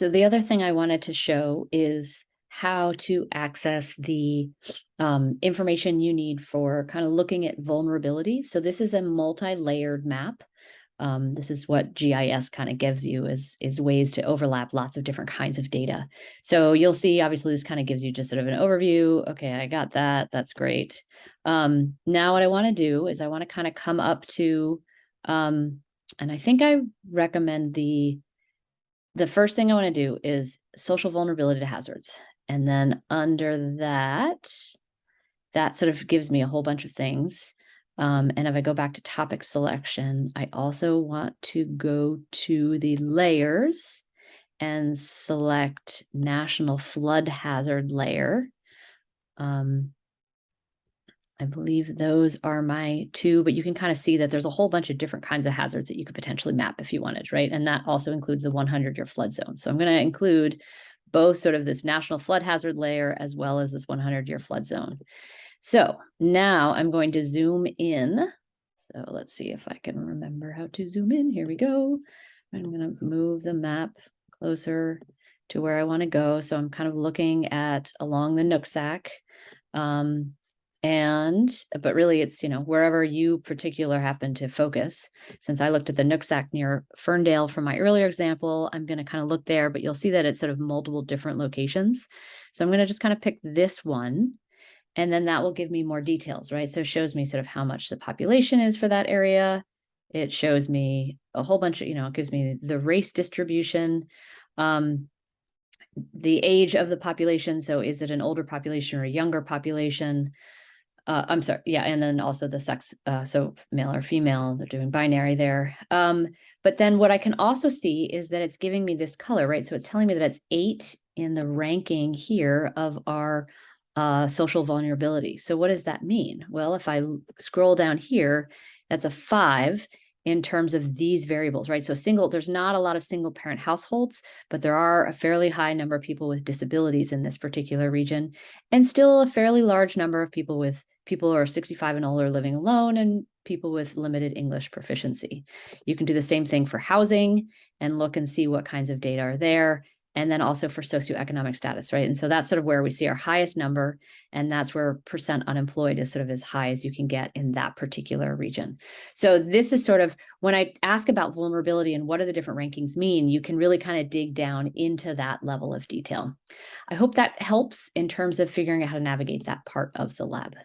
So the other thing I wanted to show is how to access the um, information you need for kind of looking at vulnerabilities. So this is a multi-layered map. Um, this is what GIS kind of gives you is, is ways to overlap lots of different kinds of data. So you'll see, obviously, this kind of gives you just sort of an overview. Okay, I got that. That's great. Um, now what I want to do is I want to kind of come up to, um, and I think I recommend the the first thing I want to do is social vulnerability to hazards. And then under that, that sort of gives me a whole bunch of things. Um, and if I go back to topic selection, I also want to go to the layers and select national flood hazard layer. Um, I believe those are my two, but you can kind of see that there's a whole bunch of different kinds of hazards that you could potentially map if you wanted, right? And that also includes the 100 year flood zone. So I'm going to include both sort of this national flood hazard layer as well as this 100 year flood zone. So now I'm going to zoom in. So let's see if I can remember how to zoom in. Here we go. I'm going to move the map closer to where I want to go. So I'm kind of looking at along the Nooksack. Um, and but really it's you know wherever you particular happen to focus. Since i looked at the nooksack near ferndale from my earlier example i'm going to kind of look there but you'll see that it's sort of multiple different locations. So i'm going to just kind of pick this one and then that will give me more details right? So it shows me sort of how much the population is for that area. It shows me a whole bunch of you know it gives me the race distribution um the age of the population. So is it an older population or a younger population uh, I'm sorry, yeah, and then also the sex, uh, so male or female, they're doing binary there. Um, but then what I can also see is that it's giving me this color, right? So it's telling me that it's eight in the ranking here of our uh, social vulnerability. So what does that mean? Well, if I scroll down here, that's a five in terms of these variables, right? So single, there's not a lot of single parent households, but there are a fairly high number of people with disabilities in this particular region, and still a fairly large number of people with people who are 65 and older living alone and people with limited English proficiency. You can do the same thing for housing and look and see what kinds of data are there and then also for socioeconomic status, right? And so that's sort of where we see our highest number, and that's where percent unemployed is sort of as high as you can get in that particular region. So this is sort of, when I ask about vulnerability and what do the different rankings mean, you can really kind of dig down into that level of detail. I hope that helps in terms of figuring out how to navigate that part of the lab.